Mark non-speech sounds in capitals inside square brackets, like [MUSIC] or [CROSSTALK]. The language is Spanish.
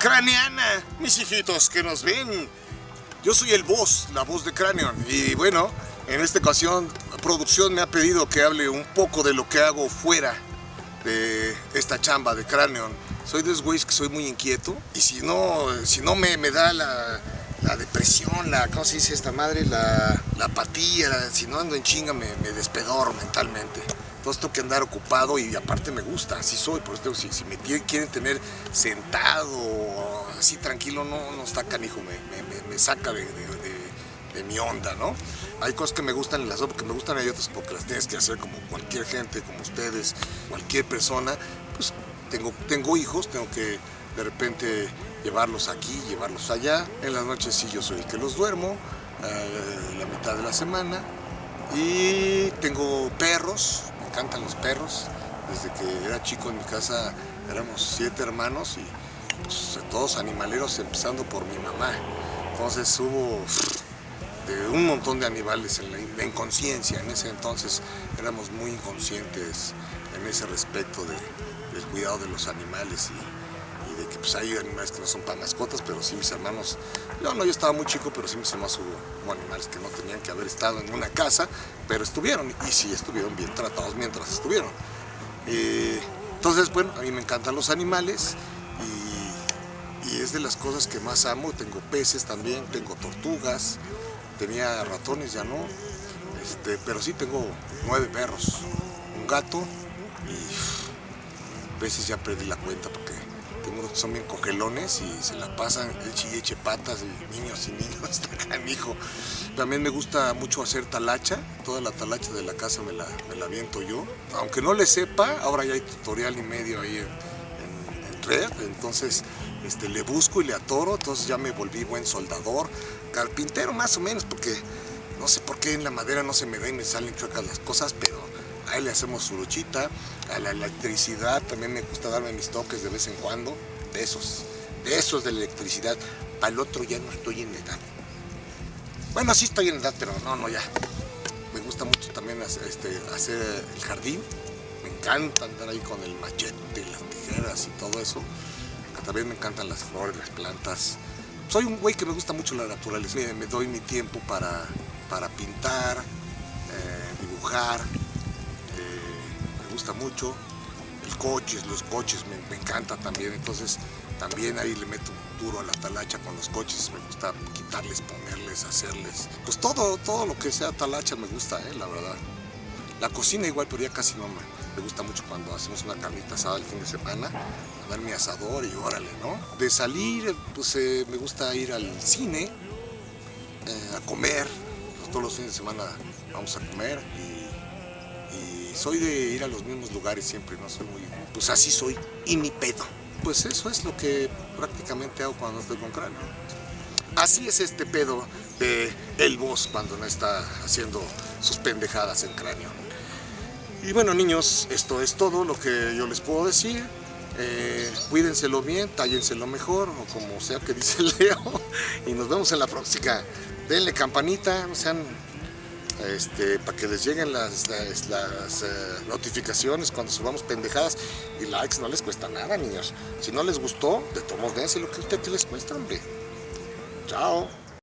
craneana, mis hijitos que nos ven. Yo soy el voz, la voz de Cranion. Y bueno, en esta ocasión, producción me ha pedido que hable un poco de lo que hago fuera de esta chamba de Cranion. Soy de esos güeyes que soy muy inquieto. Y si no, si no me, me da la, la depresión, la, ¿cómo se dice esta madre? La, la apatía, si no ando en chinga me, me despedoro mentalmente. Entonces tengo que andar ocupado y aparte me gusta, así soy, por eso si, si me quieren tener sentado, así tranquilo, no, no está canijo, me, me, me saca de, de, mi onda, ¿no? Hay cosas que me gustan y las otras que me gustan, hay otras porque las tienes que hacer como cualquier gente, como ustedes, cualquier persona, pues tengo, tengo hijos, tengo que de repente llevarlos aquí, llevarlos allá, en las noches sí yo soy el que los duermo, eh, la mitad de la semana, y tengo perros, encantan los perros. Desde que era chico en mi casa éramos siete hermanos y pues, todos animaleros, empezando por mi mamá. Entonces hubo de un montón de animales en la, inconsciencia. En ese entonces éramos muy inconscientes en ese respecto de, del cuidado de los animales y, pues, hay animales que no son para mascotas, pero sí mis hermanos, yo no, yo estaba muy chico, pero sí mis hermanos hubo, animales que no tenían que haber estado en una casa, pero estuvieron y sí estuvieron bien tratados mientras estuvieron. Eh, entonces, bueno, a mí me encantan los animales y, es de las cosas que más amo. Tengo peces también, tengo tortugas, tenía ratones, ya no, este, pero sí tengo nueve perros, un gato y a veces ya perdí la cuenta porque tengo unos que son bien cogelones y se la pasan eche y eche patas y niños y niños, [LAUGHS] está canijo. También me gusta mucho hacer talacha, toda la talacha de la casa me la, me la aviento yo. Aunque no le sepa, ahora ya hay tutorial y medio ahí en, en, en red, entonces este, le busco y le atoro, entonces ya me volví buen soldador, carpintero más o menos, porque no sé por qué en la madera no se me da y me salen chuecas las cosas, pero ahí le hacemos su luchita, a la electricidad también me gusta darme mis toques de vez en cuando, de esos, de esos de la electricidad, para el otro ya no estoy en edad. Bueno, sí estoy en edad, pero no, no, ya. Me gusta mucho también hacer, este, hacer el jardín, me encanta andar ahí con el machete, las tijeras y todo eso. También me encantan las flores, las plantas. Soy un güey que me gusta mucho la naturaleza. Me, me doy mi tiempo para, para pintar, eh, dibujar, me gusta mucho. El coche, los coches me, me encanta también, entonces también ahí le meto duro a la talacha con los coches, me gusta quitarles, ponerles, hacerles, pues todo, todo lo que sea talacha me gusta, eh, la verdad. La cocina igual, pero ya casi no me, me gusta mucho cuando hacemos una carnita asada el fin de semana, dar mi asador y órale, ¿no? De salir, pues eh, me gusta ir al cine, eh, a comer, todos los fines de semana vamos a comer y soy de ir a los mismos lugares siempre, no soy muy, pues así soy, y ni pedo. Pues eso es lo que prácticamente hago cuando estoy con cráneo. Así es este pedo de el boss cuando no está haciendo sus pendejadas en cráneo. Y bueno niños, esto es todo lo que yo les puedo decir. Eh, cuídenselo bien, tállenselo mejor, o como sea que dice [LAUGHS] Leo. Y nos vemos en la próxima. Denle campanita, sean este, para que les lleguen las, uh, notificaciones cuando subamos pendejadas. Y likes no les cuesta nada niños. Si no les gustó de todos dense lo que a usted les cuesta hombre. Chao